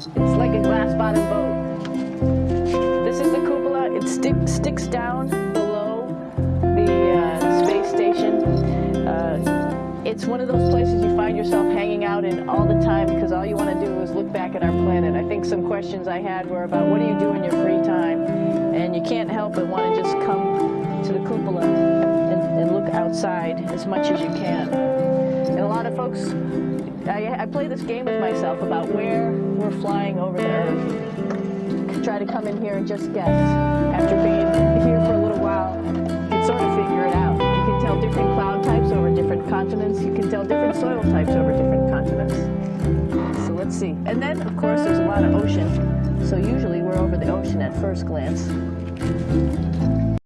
It's like a glass bottom boat. This is the cupola. It stick, sticks down below the uh, space station. Uh, it's one of those places you find yourself hanging out in all the time because all you want to do is look back at our planet. I think some questions I had were about what do you do in your free time? And you can't help but want to just come to the cupola and, and look outside as much as you can. And a lot of folks I, I play this game with myself about where we're flying over the Earth. Try to come in here and just guess. After being here for a little while, you can sort of figure it out. You can tell different cloud types over different continents. You can tell different soil types over different continents. So let's see. And then, of course, there's a lot of ocean. So usually we're over the ocean at first glance.